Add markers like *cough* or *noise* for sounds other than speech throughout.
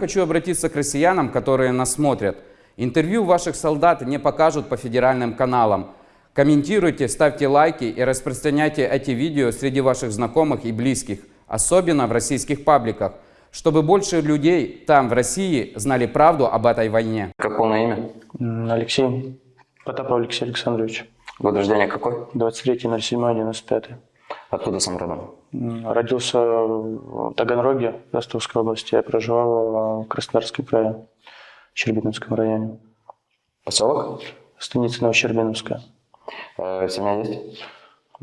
Хочу обратиться к россиянам, которые нас смотрят. Интервью ваших солдат не покажут по федеральным каналам. Комментируйте, ставьте лайки и распространяйте эти видео среди ваших знакомых и близких, особенно в российских пабликах, чтобы больше людей там, в России, знали правду об этой войне. Как полное имя? Алексей. Потапов Алексей Александрович. Год рождения какой? 23.07.95. Откуда сам родом? Родился в Таганроге, Ростовской области. Я проживал в Краснодарском крае, в Щербиновском районе. Поселок? Станица Новощербиновская. Э, семья есть?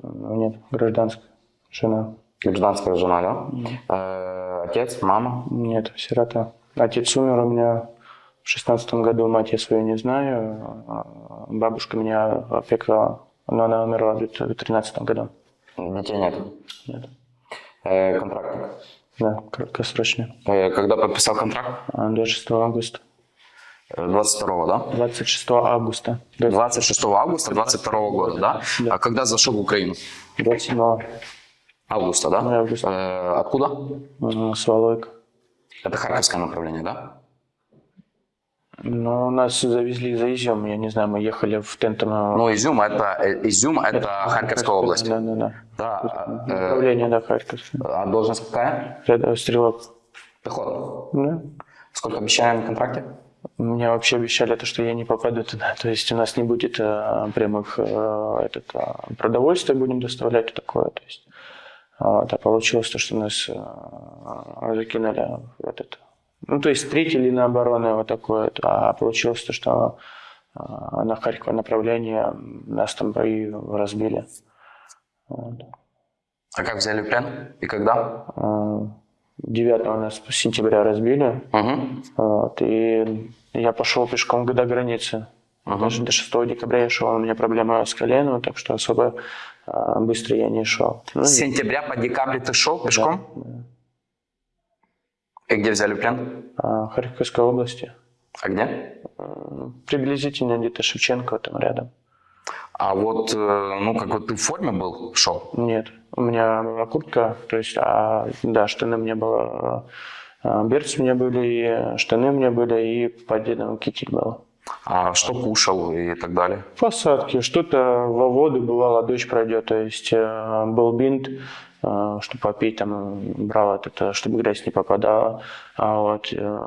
М, Нет, гражданская. Жена. Гражданская жена, да? Э, отец, мама? Нет, сирота. Отец умер у меня в шестнадцатом году, мать я свою не знаю. а Бабушка меня опекала, но она умерла в тринадцатом году. Детей нет? Нет. Э, контрактник? Да, краткосрочно. Э, когда подписал контракт? А, 26 августа. Э, 22 да? 26 августа. 26 августа 22 года, да? Да. А когда зашел в Украину? 27 Августа, да? Августа. Э, откуда? м, с Волойка. Это Харьковское направление, да? Ну, нас завезли за Изюм, я не знаю, мы ехали в Тентово. Ну, Изюм это, э, Изюм это Харьковская область. Да, да, да. Да. э, Направление, да, Харьковское. а должность какая? Стрелок. Пехота. Да. Сколько обещали на контракте? Мне вообще обещали то, что я не попаду туда. То есть у нас не будет э, прямых э, этот, э, продовольствия будем доставлять и такое. То есть, вот, а получилось то, что нас э, закинули в этот... Ну, то есть встретили на обороны вот такое, а получилось то, что э, на Харьков направление нас там бои разбили. Вот. А как взяли плен? И когда? Э, 9 нас сентября разбили, Угу. вот, и я пошел пешком до границы. Ага. Даже до 6 декабря я шел, у меня проблема с коленом, так что особо а, быстро я не шел. Ну, С сентября по декабрь ты шел пешком? И где взяли плен? а, Харьковской области. А где? Приблизительно где-то Шевченко там рядом. А вот, э, ну, как вот ты в форме был, шел? Нет, у меня была куртка, то есть, а, да, штаны у меня было, а, берцы у меня были, и штаны у меня были, и поддельный китель был. А что кушал и так далее? Посадки, что-то во воду, бывало, дождь пройдет, то есть э, был бинт, э, чтобы попить, там брал этот, э, чтобы грязь не попадала. А вот э,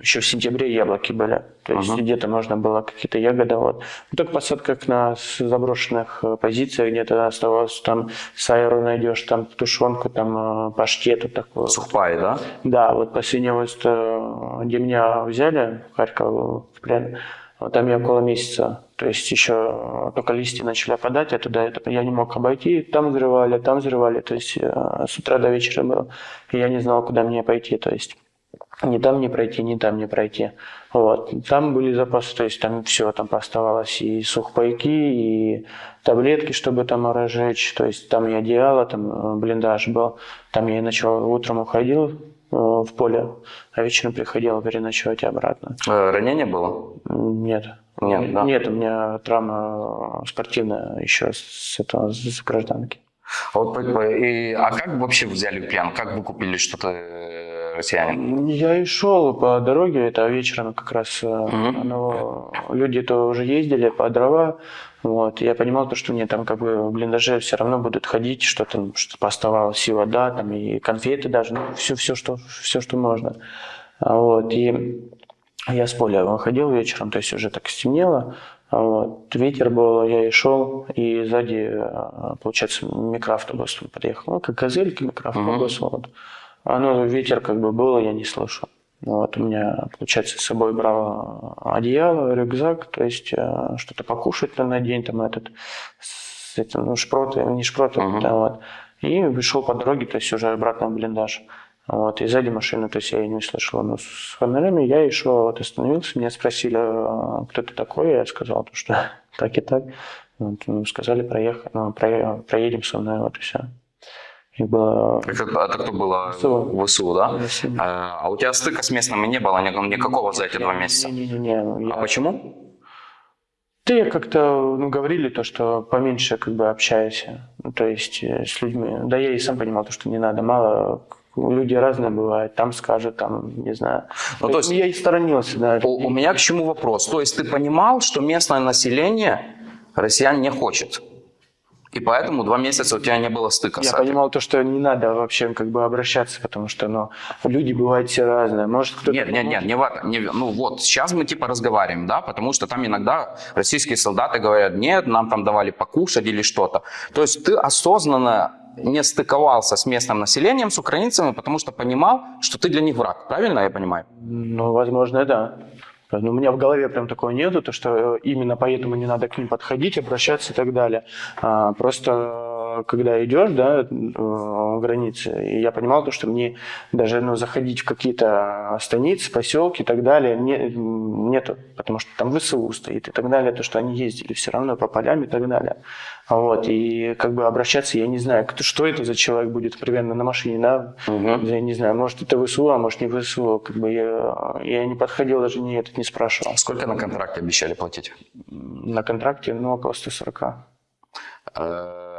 еще в сентябре яблоки были, то есть Ага. где-то можно было какие-то ягоды. Вот. Ну, так посадках на заброшенных э, позициях где-то оставалось, там сайру найдешь, там тушенку, там э, паштету такую. Сухпай, да? Да, вот последний вот, э, где меня взяли в Харьков в плен, вот там я около месяца, то есть еще только листья начали опадать, я туда я не мог обойти, там взрывали, там взрывали, то есть э, с утра до вечера было, и я не знал, куда мне пойти, то есть ни там не пройти, ни там не пройти. Вот. Там были запасы, то есть там все там оставалось и сухпайки, и таблетки, чтобы там разжечь, то есть там и одеяло, там э, блиндаж был. Там я и ночевал, утром уходил э, в поле, а вечером приходил переночевать обратно. Э, ранение было? Нет. Нет, да? Нет, у меня травма спортивная еще с этого, с гражданки. А, вот, и, а как вообще взяли плен? Как вы купили что-то э, россияне? Я и шел по дороге, это вечером как раз э, Мгм. ну, люди-то уже ездили по дрова, вот, я понимал, то, что мне там как бы в блиндаже все равно будут ходить, что там что оставалось, и вода, там, и конфеты даже, ну, все, все, что, все, что можно. А Вот, и я с поля выходил вечером, то есть уже так стемнело, вот, ветер был, я и шел, и сзади, э, получается, микроавтобус подъехал, ну, как газелька, микроавтобус, вот. А, ну, ветер как бы был, я не слышал. Вот, у меня, получается, с собой брал одеяло, рюкзак, то есть э, что-то покушать на день, там этот, с этим, ну, шпроты, не шпроты, Мгм. да, вот. И вышел по дороге, то есть уже обратно в блиндаж. Вот, и сзади машины, то есть я и не услышал. Но с фонарями я и шел, вот остановился, меня спросили, «А кто ты такой, я сказал, то, что *laughs* так и так. Вот, ну, сказали, проехать, ну, про- проедем со мной, вот и все. Их было Это, это кто было? ВСУ. ВСУ, да? ВСУ. А, а у тебя стыка с местными не было ни- никакого за эти два месяца? Не-не-не. А почему? Я как-то, ну, говорили то, что поменьше как бы общайся, ну, то есть э, с людьми. Да я и сам понимал, то, что не надо, мало люди разные бывают, там скажут, там, не знаю. Ну, то есть- я и сторонился, да. У, у меня к чему вопрос? То есть ты понимал, что местное население россиян не хочет? И поэтому два месяца у тебя не было стыка с Я этим? понимал то, что не надо вообще как бы обращаться, потому что, ну, люди бывают все разные. Может, кто-то... Нет, нет, нет, не не ну вот, сейчас мы типа разговариваем, да, потому что там иногда российские солдаты говорят, нет, нам там давали покушать или что-то. То есть ты осознанно не стыковался с местным населением, с украинцами, потому что понимал, что ты для них враг. Правильно я понимаю? Ну, возможно, да. Но у меня в голове прям такого нету, то что э, именно поэтому не надо к ним подходить, обращаться и так далее. А, просто когда идешь, да, э, границы, и я понимал то, что мне даже ну, заходить в какие-то станицы, поселки и так далее не, нету, потому что там ВСУ стоит и так далее, то, что они ездили все равно по полям и так далее. Вот, и как бы обращаться, я не знаю, кто, что это за человек будет примерно на машине, да, я не знаю, может это ВСУ, а может не ВСУ, как бы я, я не подходил, даже не этот не спрашивал. Сколько на контракте обещали платить? На контракте, ну, около 140.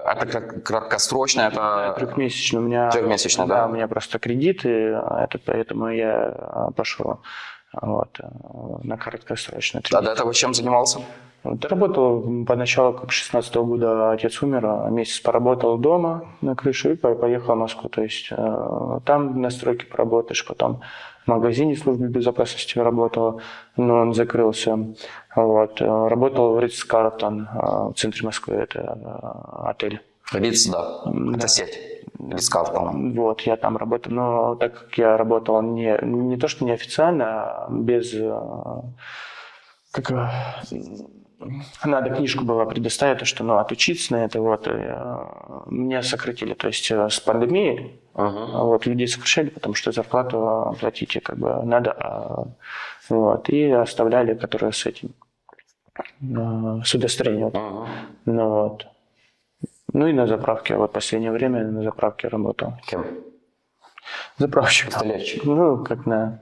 Э, Это как краткосрочно, это... Трехмесячный у меня... Трехмесячный, да? у меня просто кредит, и этот, поэтому я а, пошел вот, а, на краткосрочный. А до этого чем занимался? Вот, работал поначалу, как 16 года отец умер, а месяц поработал дома на крыше и по- поехал в Москву. То есть э, там на стройке поработаешь, потом в магазине службы безопасности работал, но он закрылся. Вот. э, Работал в Ритц Картон в центре Москвы, это э, отель. Риц, да. Это сеть. Риц Картон. Вот, я там работал, но так как я работал не, не то, что неофициально, а без... э, Как, э, надо книжку было предоставить, то, что ну, отучиться на это, вот, и, э, меня сократили. То есть э, с пандемией а вот, людей сокращали, потому что зарплату платить как бы надо. а, вот, и оставляли, которые с этим, э, с удостоверением. Мгм. Ну, вот. ну и на заправке, вот последнее время на заправке работал. Кем? Заправщик. Пистолетчик. Ну, как на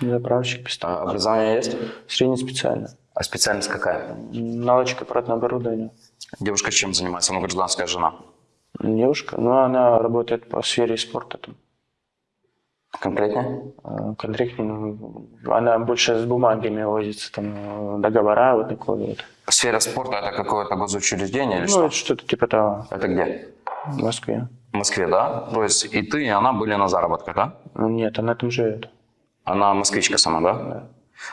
заправщик, пистолет. А образование есть? Среднеспециально. А специальность какая? Наладчик аппаратного оборудования. Девушка чем занимается? Ну, гражданская жена. Девушка, ну, она работает по сфере спорта там. Конкретнее? Э, Конкретно, ну, она больше с бумагами возится, там, договора вот такое вот. Сфера спорта это какое-то госучреждение или Ну, что? это что-то типа того, Это где? в Москве. В Москве, да? То есть и ты, и она были на заработках, да? Ну, Нет, она там живет. Она москвичка сама, да?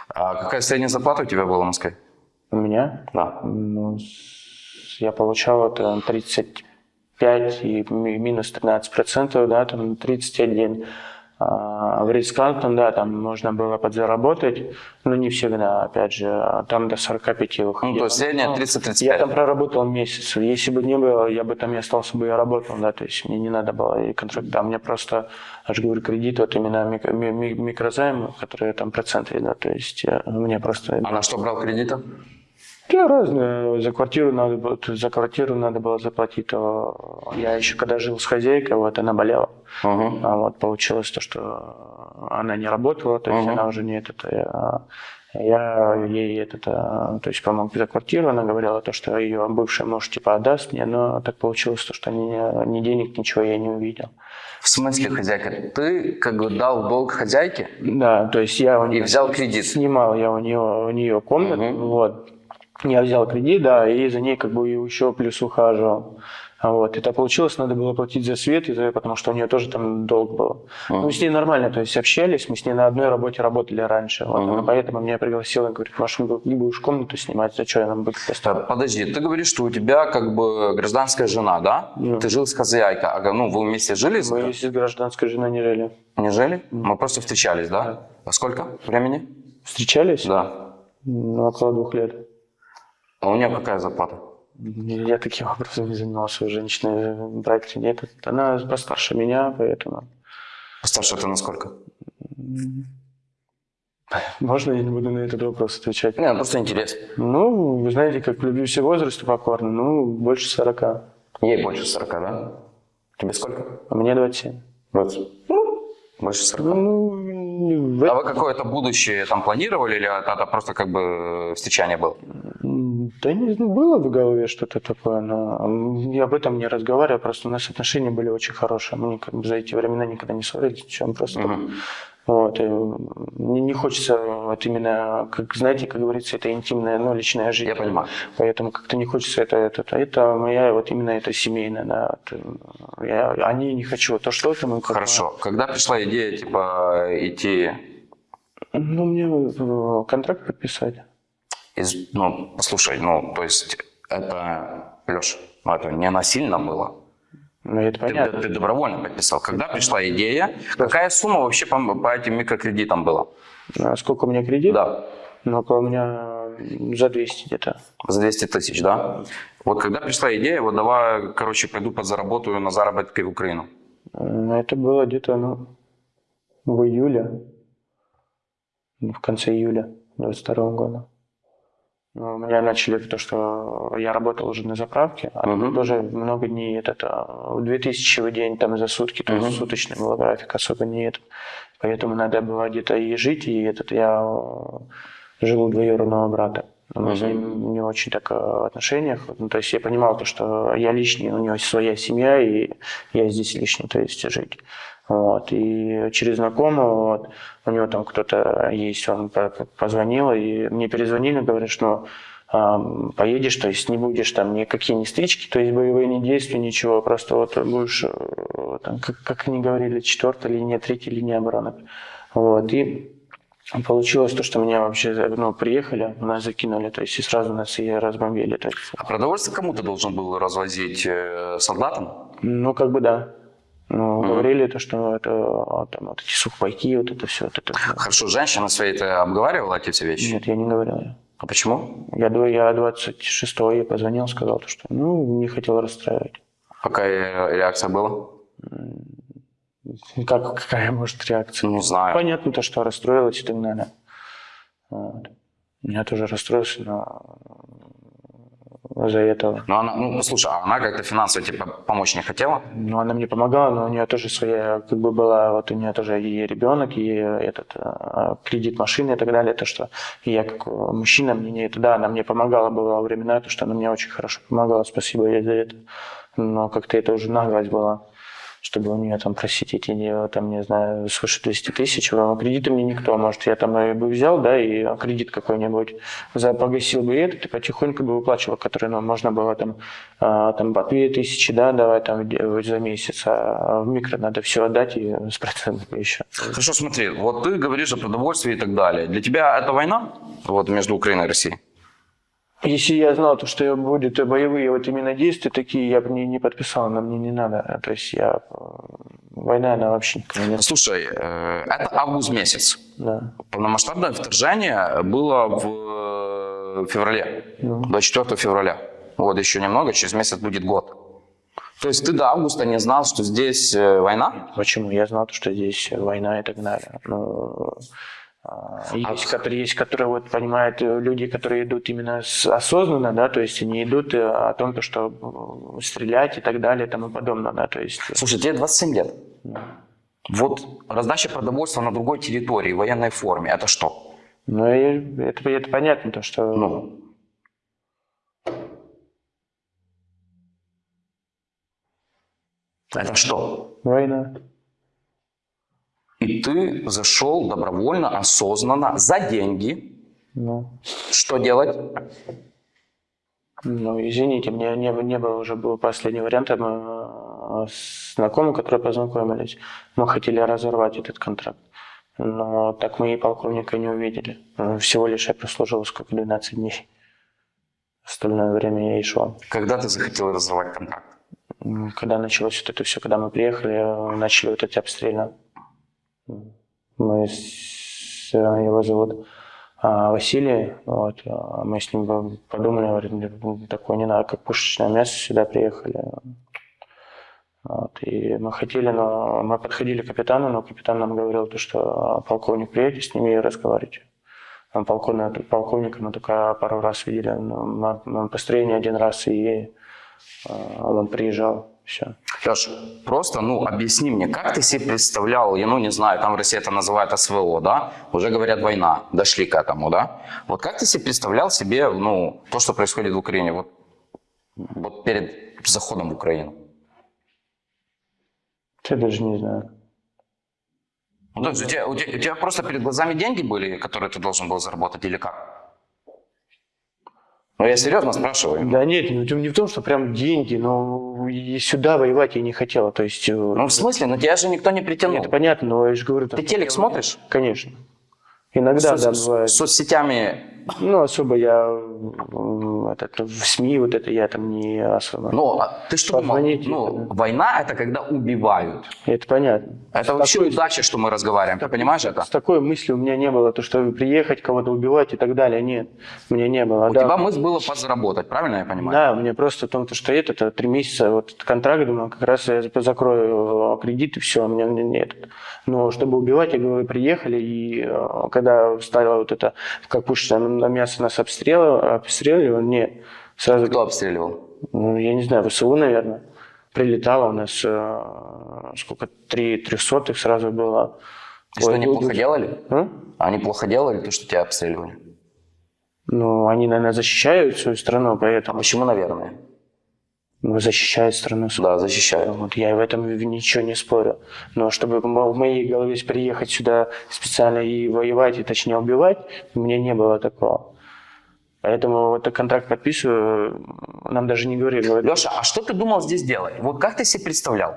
А какая средняя зарплата у тебя была в Москве? У меня, Да. ну, я получал это 35 и ми- минус 13 процентов, да, там 31. А в Рискалтон, да, там можно было подзаработать, но не всегда, опять же, а там до 45 выходило. Ну, то есть средняя Ну, 30-35. Я там проработал месяц. Если бы не было, я бы там и остался бы и работал, да, то есть мне не надо было и контракт. Да, мне просто, я же говорю, кредит, вот именно мик- ми- ми- микрозайм, которые там проценты, да, то есть э, мне просто... А на что брал кредиты? Да, разные. За квартиру надо было, за квартиру надо было заплатить. То я еще когда жил с хозяйкой, вот она болела. Угу. А вот получилось то, что она не работала, то есть Мгм. она уже не этот. а Я ей этот, а, то есть помог за квартиру, она говорила то, что ее бывший муж типа отдаст мне, но так получилось то, что ни, ни денег, ничего я не увидел. В смысле, хозяйка? Ты как бы дал долг хозяйке Да, то есть я у и нее взял кредит. снимал я у нее, у нее комнату, Мгм. вот. Я взял кредит, да, и за ней как бы еще плюс ухаживал. Вот. Это получилось, надо было платить за свет, и за, потому что у нее тоже там долг был. Мгм. Мы с ней нормально, то есть общались, мы с ней на одной работе работали раньше. Вот. Она поэтому меня пригласила, говорит, не будешь комнату снимать, за что я нам буду Так, поставить? Подожди, ты говоришь, что у тебя как бы гражданская жена, да? Да. Ты жил с хозяйкой. А, ну, вы вместе жили? Мы с гражданской женой не жили. Не жили? Мы просто встречались, да? Да. А сколько времени? Встречались? Да. Ну, около двух лет. А у нее какая зарплата? Я таким образом не занимался у женщины в проекте. Нет, она постарше меня, поэтому... Постарше ты на сколько? Можно я не буду на этот вопрос отвечать? Не, ну, просто интересно. Ну, вы знаете, как люблю все возрасты покорно, ну, больше 40. А Ей больше 40, да? Тебе сколько? мне 27. 20. Больше 40. Ну, в А вы какое-то будущее там планировали или это, это просто как бы встречание было? Да не было в голове что-то такое, но я об этом не разговариваю, просто у нас отношения были очень хорошие. Мы как бы за эти времена никогда не ссорились, чем просто Мгм. вот, и не, не хочется вот именно, как знаете, как говорится, это интимная, ну, личная жизнь. Я понимаю. Поэтому как-то не хочется это, это, это, это моя вот именно это семейная, да. вот, я, они не хочу, то что это мы как бы- Хорошо. Когда пришла идея, типа, идти Ну, мне контракт подписать. Из... Ну, послушай, ну, то есть это, Леш, ну, это не насильно было. Ну, это Ты, понятно. ты добровольно подписал. Когда пришла идея, какая сумма вообще по, по этим микрокредитам была? А сколько у меня кредит? Да, Ну, около меня за 200 где-то. за 200 тысяч, да? Вот когда пришла идея, вот давай, короче, пойду подзаработаю на заработки в Украину. М, Это было где-то, ну, в июле, ну, в конце июля 22 года. Ну, меня начали то, что я работал уже на заправке, а Мгм. тоже много дней, это, это 2000 в день там за сутки, то Мгм. есть суточный был график, особо не это. Поэтому надо было где-то и жить, и этот я э, жил у двоюродного брата. Но Мы с Мгм. ним не очень так э, в отношениях. Ну, то есть я понимал, то, что я лишний, у него своя семья, и я здесь лишний, то есть жить. Вот. И через знакомого, вот, у него там кто-то есть, он по- по- позвонил, и мне перезвонили, говорят, что а, поедешь, то есть не будешь там никакие ни стычки, то есть боевые не действия, ничего, просто вот будешь, э, там, как, как они говорили, четвертая линия, третья линия обороны. Вот. И получилось то, что меня вообще ну, приехали, нас закинули, то есть и сразу нас и разбомбили. То есть, А продовольствие кому ты должен был развозить э, солдатам? ну, как бы да. Ну, Мгм. говорили то, что это а, там, вот эти сухпайки, вот это все. Вот это. Хорошо, женщина своей ты обговаривала эти вещи? Нет, я не говорил. А почему? Я, я 26-го ей позвонил, сказал, то, что ну, не хотел расстраивать. Какая реакция была? Как, какая может реакция? Ну, знаю. Понятно то, что расстроилась и так далее. Вот. Я тоже расстроился, но за этого. Ну, она, ну, слушай, а она как-то финансово тебе по- помочь не хотела? Ну, она мне помогала, но у нее тоже своя, как бы была, вот у нее тоже и ребенок, и этот а, кредит машины и так далее, то, что я как э, мужчина, мне не это, да, она мне помогала, была времена, то, что она мне очень хорошо помогала, спасибо ей за это. Но как-то это уже наглость была, чтобы у нее там просить эти, не- там, не знаю, свыше 200 тысяч, а кредиты мне никто, может, я там и бы взял, да, и кредит какой-нибудь, погасил бы этот, и потихоньку бы выплачивал, который, ну, можно было там, а, там по 2 тысячи, да, давай там за месяц, а в микро надо все отдать и *laughs* с процентами еще. Хорошо, смотри, вот ты говоришь о продовольствии и так далее. Для тебя это война? Вот между Украиной и Россией? Если я знал, то, что будут боевые вот именно действия такие, я бы не, не подписал, но мне не надо. То есть я... э, Война, она вообще никогда не... Слушай, э, это август месяц. Да. Полномасштабное вторжение было в феврале, Ну. 24 февраля. Вот еще немного, через месяц будет год. То есть ты до августа не знал, что здесь э, война? Почему? Я знал, что здесь война и так далее. Но а, есть, которые, есть, которые вот понимают э, люди, которые идут именно осознанно, да, то есть они идут э, о том, то, что э, стрелять и так далее и тому подобное, да, то есть... Слушай, тебе 27 лет. Вот раздача продовольствия на другой территории, в военной форме, это что? Ну, это, это понятно, то, что... Ну, это что? Война. И ты зашел добровольно, осознанно, за деньги. Ну, Что делать? Ну, извините, мне не, не было уже был последний вариант. Мы э, с знакомым, которые познакомились, мы хотели разорвать этот контракт. Но так мы и полковника не увидели. Ну, Всего лишь я прослужил сколько, 12 дней. Остальное время я и шел. Когда ты захотел разорвать контракт? Когда началось вот это все, когда мы приехали, э, начали вот эти обстрелы. Мы с, его зовут а, Василий, вот, а мы с ним подумали, говорим, «Ну, такое не надо, как пушечное мясо, сюда приехали. Вот, и мы хотели, но мы подходили к капитану, но капитан нам говорил, то, что полковник приедет, с ними и разговаривайте. Полковник, полковника мы только пару раз видели, но построение один раз, и а, он приезжал, все. Леш, просто, ну, объясни мне, как ты себе представлял, я, ну, не знаю, там в России это называют СВО, да, уже говорят война, дошли к этому, да, вот как ты себе представлял себе, ну, то, что происходит в Украине, вот, вот перед заходом в Украину? Я даже не знаю. Ну, то есть у тебя, у, тебя, у тебя просто перед глазами деньги были, которые ты должен был заработать, или как? Ну, я серьезно спрашиваю. Да нет, не, в- не в том, что прям деньги, но и сюда воевать я не хотела. То есть, э, Ну, в смысле? Ну, тебя же никто не притянул. это понятно, но я же говорю... там- Ты телек смотришь? Конечно. Иногда, С- да, с- бывает. соцсетями, Ну, особо я м, этот, в СМИ вот это я там не особо. ну, а ты что думал? Ну, да. война это когда убивают. Это понятно. Это С вообще такой- удача, что мы разговариваем, ты понимаешь это? С такой мыслью у меня не было, то, что приехать, кого-то убивать и так далее. Нет, у меня не было. У да. тебя мысль была подзаработать, правильно я понимаю? Да, мне просто в том, то, что это, это три месяца, вот контракт, думаю, как раз я закрою э, кредит и все, у меня нет. Но чтобы убивать, я говорю, приехали, и э, когда стало вот это, как пушка на мясо нас обстреливало, обстреливало, нет, сразу, Кто обстреливал? ну, я не знаю, ВСУ, наверное, прилетало у нас, э, сколько, три трехсотых сразу было. И что, они плохо делали? а? Они плохо делали то, что тебя обстреливали? Ну, они, наверное, защищают свою страну, А поэтому почему, наверное? Ну, защищают страну. Да, защищают. Вот я в этом ничего не спорю. Но чтобы в моей голове приехать сюда специально и воевать, и точнее убивать, у меня не было такого. Поэтому вот этот контракт подписываю, нам даже не говорили. говорят, Леша, а что ты думал здесь делать? Вот как ты себе представлял?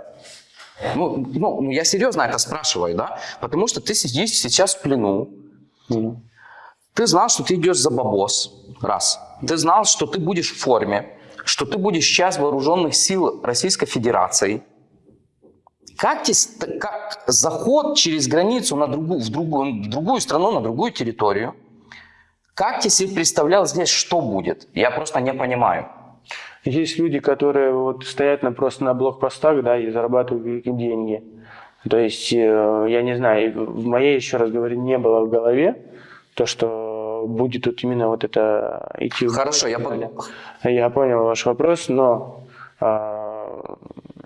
Ну, ну, ну, я серьезно это спрашиваю, да? Потому что ты сидишь сейчас в плену, ну, Ты знал, что ты идешь за бабос, раз. Ты знал, что ты будешь в форме, что ты будешь часть вооруженных сил Российской Федерации. Как, как заход через границу на другую, в, другую, в другую страну, на другую территорию, как ты себе представлял здесь, что будет? Я просто не понимаю. Есть люди, которые вот стоят на, просто на блокпостах, да, и зарабатывают какие-то деньги. То есть, э, я не знаю, в моей, еще раз говорю, не было в голове то, что будет тут именно вот это идти в Хорошо, я далее. Я понял ваш вопрос, но а,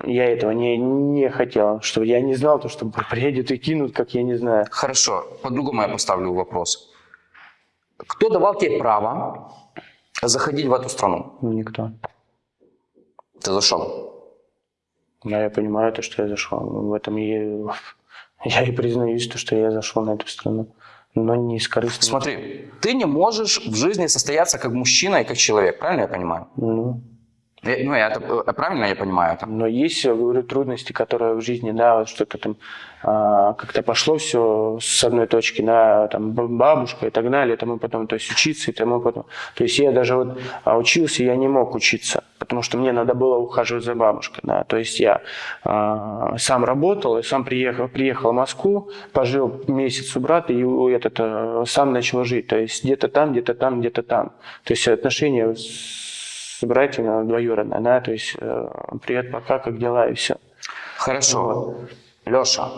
я этого не, не хотел, что я не знал, то, что *laughs* приедет и кинут, как я не знаю. Хорошо, по-другому я поставлю вопрос. Кто давал тебе право заходить в эту страну? Никто. Ты зашел. Да, я понимаю то, что я зашел. В этом и, *laughs* я и признаюсь, то, что я зашел на эту страну. Но не из корыстных. Смотри, ты не можешь в жизни состояться как мужчина и как человек, правильно я понимаю? Ну, ну, я это, э, правильно я понимаю это? но есть, говорю, трудности, которые в жизни, да, вот что-то там а, как-то пошло все с одной точки на там бабушка и так далее, и тому потом, то есть учиться и тому потом. То есть я даже вот а, учился, я не мог учиться, потому что мне надо было ухаживать за бабушкой, да. То есть я а, сам работал и сам приехал, приехал в Москву, пожил месяц у брата и этот, а, сам начал жить. То есть где-то там, где-то там, где-то там. То есть отношения с братьями двоюродные, да, то есть э, привет, пока, как дела и все. Хорошо. Леша,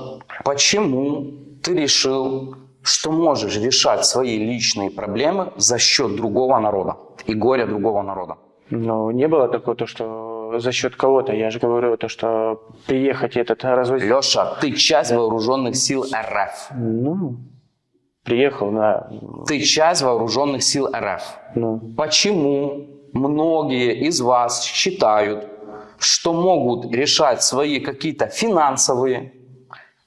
почему ты решил, что можешь решать свои личные проблемы за счет другого народа и горя другого народа? Но не было такого, то, что за счет кого-то. Я же говорю, то, что приехать этот развозить. Леша, ты часть вооруженных сил РФ. Ну, приехал на... Ты часть вооруженных сил РФ. Ну, Почему многие из вас считают, что могут решать свои какие-то финансовые,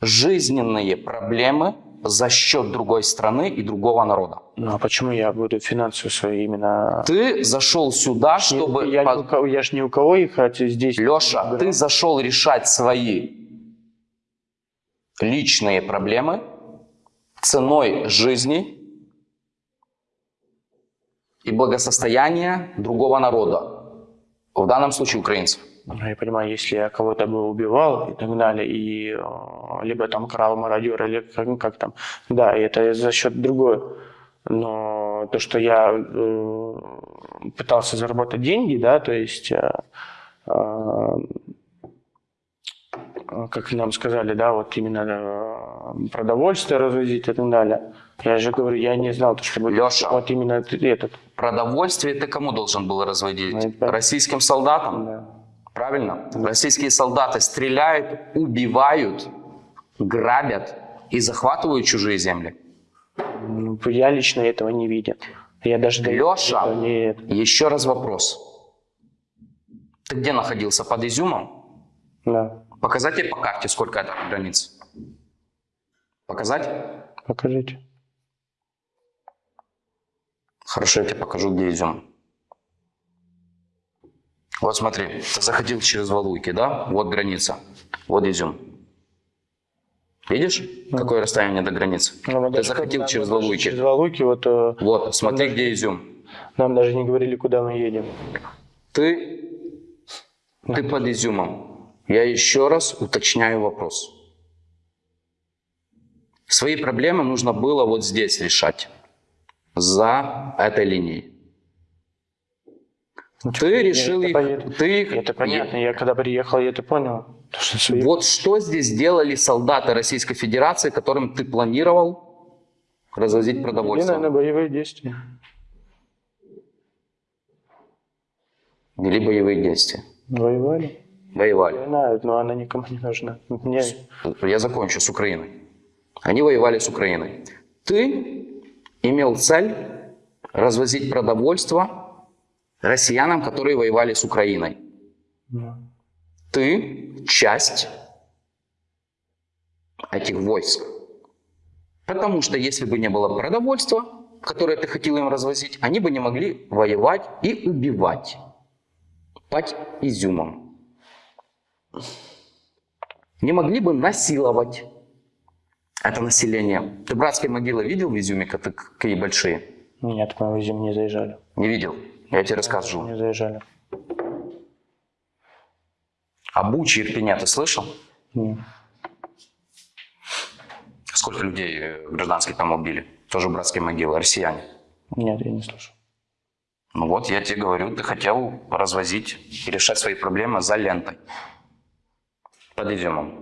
жизненные проблемы за счет другой страны и другого народа? ну, а почему я буду финансовые свои именно... Ты зашел сюда, чтобы... я, по- ни у кого- я ж ни у кого их хотя здесь... Леша, ты зашел решать свои личные проблемы ценой жизни и благосостояния другого народа. В данном случае украинцев. Ну, я понимаю, если я кого-то бы убивал и так далее, и э, либо там крал мародер, или как, ну, как там, да, это за счет другой. Но то, что я э, пытался заработать деньги, да, то есть, э, э, как нам сказали, да, вот именно э, продовольствие развозить и так далее. Я же говорю, я не знал, то, что будет Леша. вот именно этот. Продовольствие ты кому должен был разводить? Ну, это- Российским солдатам? Да. Правильно? Правильно? Российские солдаты стреляют, убивают, грабят и захватывают чужие земли. Ну, Я лично этого не видел. Я даже Леша, не- еще раз вопрос. Ты где находился? Под Изюмом? Да. Показать тебе по карте, сколько это границ? Показать? Покажите. Хорошо, я тебе покажу, где Изюм. Вот смотри, ты заходил через Валуйки, да? Вот граница. Вот Изюм. Видишь, какое расстояние до границы? Ну, мы Ты заходил через Валуйки. Через Валуйки, вот э, Вот, смотри, даже- где Изюм. нам даже не говорили, куда мы едем. Ты, ты под Изюмом. Я еще раз уточняю вопрос. Свои проблемы нужно было вот здесь решать. За этой линией. Ты решил это их... понятно. Ты их... Это понятно. Я когда приехал, я это понял. То, что свои- Вот что здесь делали солдаты Российской Федерации, которым ты планировал развозить продовольствие? наверное, боевые действия. Вели боевые действия. Воевали. Воевали. Война, но она никому не нужна. Мне Я закончу с Украиной. Они воевали с Украиной. Ты имел цель развозить продовольство россиянам, которые воевали с Украиной. ну, Ты часть этих войск. Потому что если бы не было продовольства, которое ты хотел им развозить, они бы не могли воевать и убивать под изюмом. Не могли бы насиловать это население. Ты братские могилы видел в Изюме, как- какие большие? нет, мы в Изюм не заезжали. Не видел. Я тебе расскажу. Не заезжали. А Бучи, Ирпеня ты слышал? Не. Сколько людей э, гражданских там убили? Тоже братские могилы, россияне. Нет, я не слышал. Ну вот, я тебе говорю, ты хотел развозить и решать свои проблемы за лентой. Под изюмом.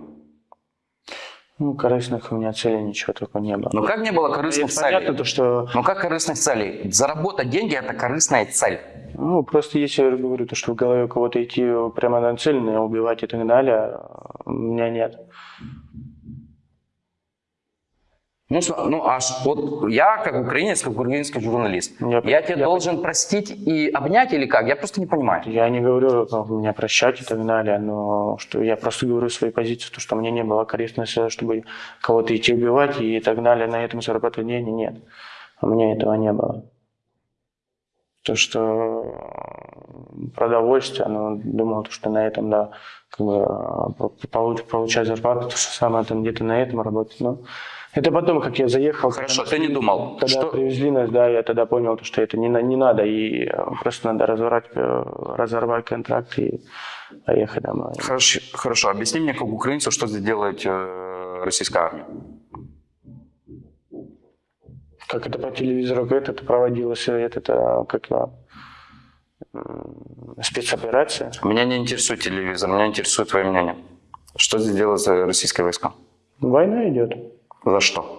Ну, корыстных у меня целей ничего такого не было. Ну как не было корыстных И понятно, целей? то, что Ну как корыстных целей? Заработать деньги – это корыстная цель. Ну, просто если я говорю, то, что в голове у кого-то идти прямо нацеленно, убивать и так далее, у меня нет. Ну, ну аж вот я, как украинец, как украинский журналист, Я- я, тебе я- должен простить и обнять или как? Я просто не понимаю. Я не говорю ну, меня прощать и так далее, но что я просто говорю свою позицию, то, что мне не было корыстно, чтобы кого-то идти убивать и так далее, на этом зарабатывать деньги, нет. У меня этого не было. То, что продовольствие, ну, думал, то, что на этом, да, как бы получ- получать зарплату, то, что самое там где-то на этом работать, но это потом, как я заехал. Хорошо, когда- ты не думал, Когда что... привезли нас, да, я тогда понял, то, что это не, не надо, и э, просто надо разорвать, э, разорвать контракт и поехать домой. Хорошо, хорошо, объясни мне, как украинцу, что здесь делает э, российская армия. Как это по телевизору это проводилось, это, это как спецоперация. Меня не интересует телевизор, меня интересует твое мнение. Что здесь делают российские войска? Война идет. За что?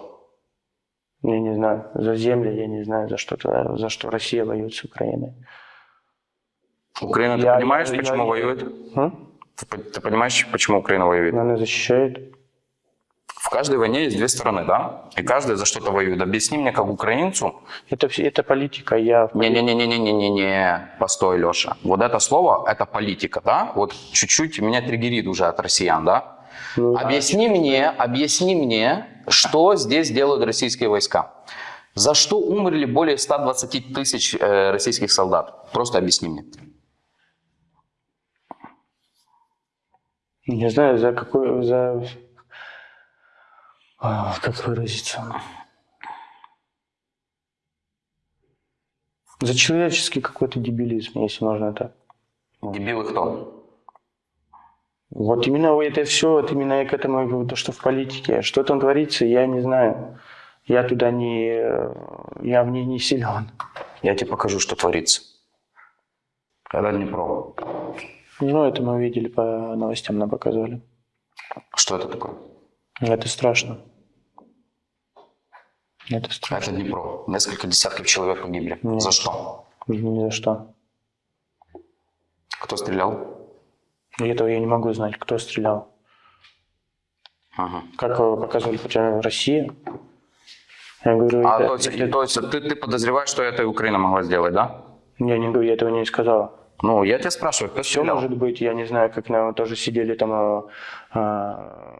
Я не знаю, за земли, я не знаю, за что, за что Россия воюет с Украиной. Украина, ты Я- понимаешь, я- почему я- воюет? М? Ты, ты понимаешь, почему Украина воюет? Она защищает. В каждой войне есть две стороны, да? И каждая за что-то воюет. Объясни мне, как украинцу. Это, все- это политика, я... Не-не-не-не-не-не-не, постой, Леша. Вот это слово, это политика, да? Вот чуть-чуть меня триггерит уже от россиян, да? Ну, Объясни мне, объясни мне, что здесь делают российские войска. За что умерли более 120 тысяч э, российских солдат? Просто объясни мне. Не знаю, за какой... За... А, как выразиться? За человеческий какой-то дебилизм, если можно так. Дебилы кто? Вот именно это все, вот именно я к этому то, что в политике. Что там творится, я не знаю. Я туда не... Я в ней не силен. Я тебе покажу, что творится. Это Днепро. Ну, это мы видели по новостям, нам показывали. Что это такое? Это страшно. Это страшно. Это Днепро. Несколько десятков человек погибли. Нет. За что? Ни за что. Кто стрелял? И этого я не могу знать, кто стрелял. Ага. Как показывали хотя Россия. Я говорю, А это- то есть, это- то есть ты, ты подозреваешь, что это и Украина могла сделать, да? я не говорю, я этого не сказал. Ну, я тебя спрашиваю, кто Все стрелял? может быть, я не знаю, как нам тоже сидели там, а,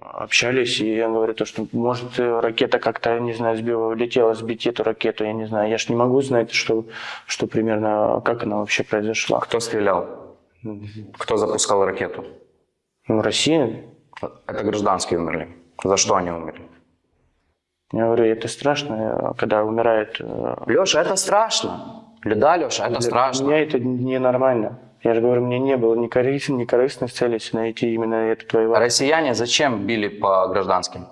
общались, и я говорю, то, что может ракета как-то, не знаю, сбила, летела сбить эту ракету, я не знаю. Я ж не могу знать, что, что примерно, как она вообще произошла. Кто стрелял? Кто запускал ракету? Ну, Россия, Это гражданские умерли. За что они умерли? я говорю, это страшно, когда умирает. э, Леша, это страшно. Да, Леша, это Для страшно. меня это ненормально. Я же говорю, мне не было ни, корыс- ни корыстных целей найти именно эту твою Россияне зачем били по гражданским?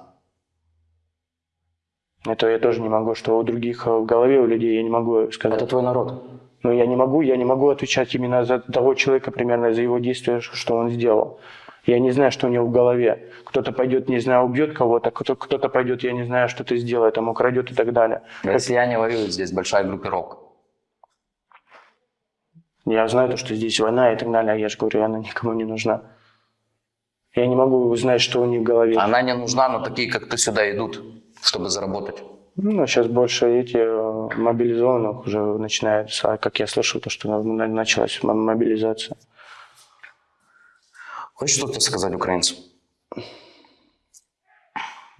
Это я тоже не могу, что у других в голове у людей я не могу сказать. Это твой народ. Но я не могу, я не могу отвечать именно за того человека, примерно за его действия, что он сделал. Я не знаю, что у него в голове. Кто-то пойдет, не знаю, убьет кого-то, кто- кто-то пойдет, я не знаю, что-то сделает, там украдет и так далее. Россияне воюют здесь, большая группировка. Я знаю, то, что здесь война и так далее, а я же говорю, она никому не нужна. Я не могу узнать, что у них в голове. Она не нужна, но такие, как ты, сюда идут, чтобы заработать. Ну, сейчас больше эти э, мобилизованных уже начинается, как я слышал, то, что на- на- началась мобилизация. Хочешь что-то сказать украинцам?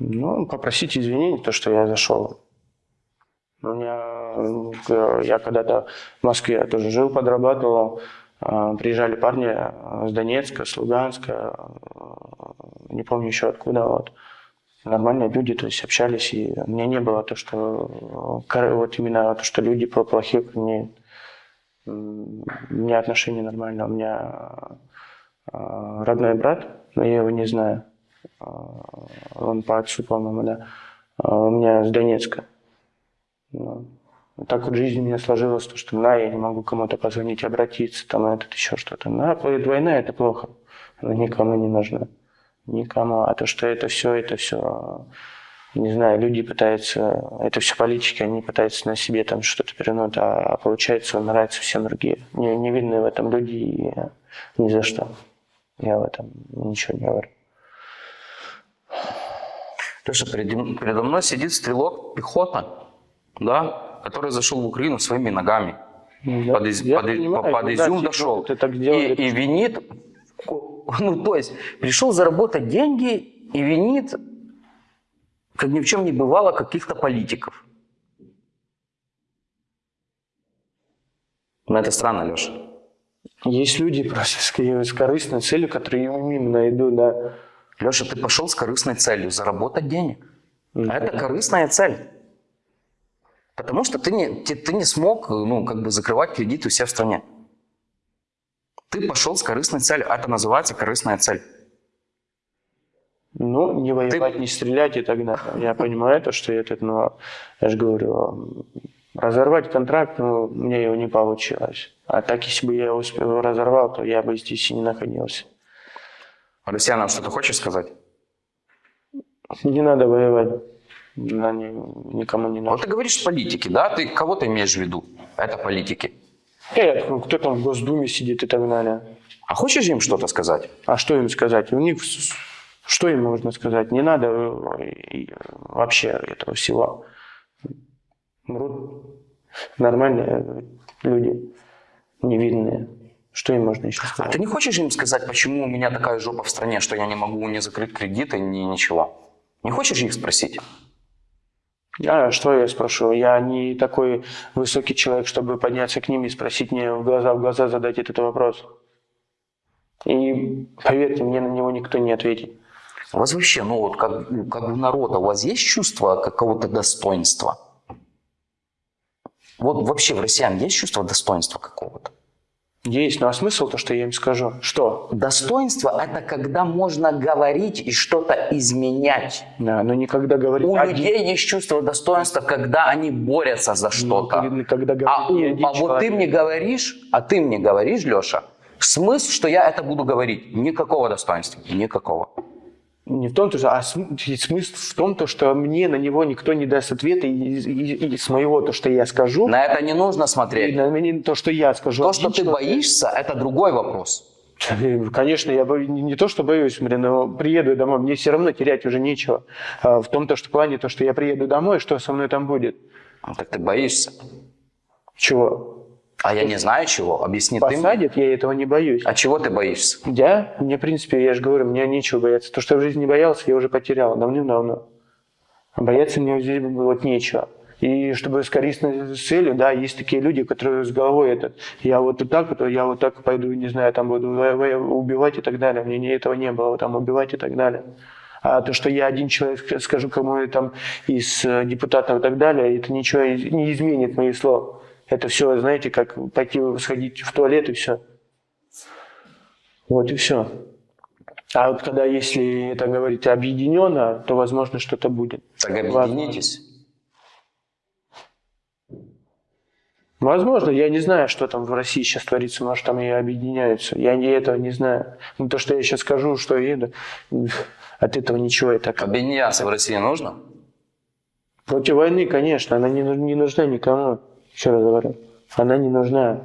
Ну, попросить извинений, то, что я зашел. У меня, э, я когда-то в Москве тоже жил, подрабатывал. Э, Приезжали парни с Донецка, с Луганска, не помню еще откуда. Вот. Нормальные люди, то есть общались, и у меня не было то, что вот именно то, что люди плохие ко мне. У меня отношения нормальные. У меня э, родной брат, но я его не знаю. Э, Он по отцу, по-моему, да. А У меня с Донецка. Так вот жизнь у меня сложилась, то, что на, я не могу кому-то позвонить, обратиться, там этот еще что-то. На, война это плохо. Она никому не нужна. Никому. А то, что это все, это все, не знаю, люди пытаются, это все политики, они пытаются на себе там что-то перенуть, а, а получается нравится всем другие. Не, не видны в этом люди и ни за что. Я в этом ничего не говорю. Леша, передо передо мной сидит стрелок пехота, да, который зашел в Украину своими ногами. Я- под, из- я под понимаю, под да, изюм типа, дошел. И, и винит, *laughs* ну то есть пришел заработать деньги и винит, как ни в чем не бывало, каких-то политиков. Но это странно, Леша. Есть люди просто с, корыстной целью, которые именно идут, да. Леша, ты пошел с корыстной целью заработать денег. Мгм. А это корыстная цель. Потому что ты не, ты, ты не смог ну, как бы закрывать кредиты у себя в стране. Ты пошел с корыстной целью. а Это называется корыстная цель. Ну, не воевать, не стрелять и так далее. Я понимаю то, что это, но я же говорю, разорвать контракт, ну, мне его не получилось. А так, если бы я его успел- разорвал, то я бы здесь и не находился. Россиянам что-то хочешь сказать? Не надо воевать. Ни- никому не Вот надо. ты говоришь политики, да? Ты кого ты имеешь в виду? Это политики. Э, ну, кто там в Госдуме сидит и так далее. А хочешь им что-то сказать? А что им сказать? У них что им можно сказать? Не надо э, вообще этого всего. Мрут нормальные люди, невинные. Что им можно еще А сказать? ты не хочешь им сказать, почему у меня такая жопа в стране, что я не могу ни закрыть кредиты, ни ничего? Не хочешь их спросить? А что я спрошу? Я не такой высокий человек, чтобы подняться к ним и спросить мне в глаза в глаза задать этот вопрос. И поверьте, мне на него никто не ответит. У вас вообще, ну вот как, как у народа, у вас есть чувство какого-то достоинства? Вот вообще в россиян есть чувство достоинства какого-то? Есть, ну а смысл то, что я им скажу? Что? Достоинство – это когда можно говорить и что-то изменять. Да, но никогда говорить У один- людей есть чувство достоинства, когда они борются за что-то. Ну, когда говорит А, у- не один а вот ты человек. мне говоришь, а ты мне говоришь, Леша, смысл, что я это буду говорить? Никакого достоинства, никакого. Не в том, то, что, а смысл в том, то, что мне на него никто не даст ответа и, и- и с моего, то, что я скажу, На это не нужно смотреть. на меня то, что я скажу. То, что ты боишься, это другой вопрос. *laughs* Конечно, я бо- не то, что боюсь, блин, но приеду домой, мне все равно терять уже нечего. А в том то, что плане, то, что я приеду домой, что со мной там будет? Ну, так ты боишься. Чего? А я не знаю чего. Объясни ты мне. Посадят, я этого не боюсь. А чего ты боишься? Я? Мне, в принципе, я же говорю, мне нечего бояться. То, что я в жизни не боялся, я уже потерял давным-давно. Бояться мне здесь вот нечего. И чтобы с корыстной целью, да, есть такие люди, которые с головой этот, я вот так я вот так пойду, не знаю, там буду убивать и так далее. Мне не- этого не было, там убивать и так далее. А то, что я один человек скажу кому там из э, депутатов и так далее, это ничего не изменит мои слова. Это все, знаете, как пойти сходить в туалет и все. Вот и все. А вот когда, если это говорить объединенно, то, возможно, что-то будет. Так объединитесь. Возможно, я не знаю, что там в России сейчас творится, может, там и объединяются. Я не- этого не знаю. Ну, то, что я сейчас скажу, что еду, *laughs* от этого ничего. Это Объединяться в России нужно? Против войны, конечно, она не, не нужна никому. Еще раз говорю, она не нужна.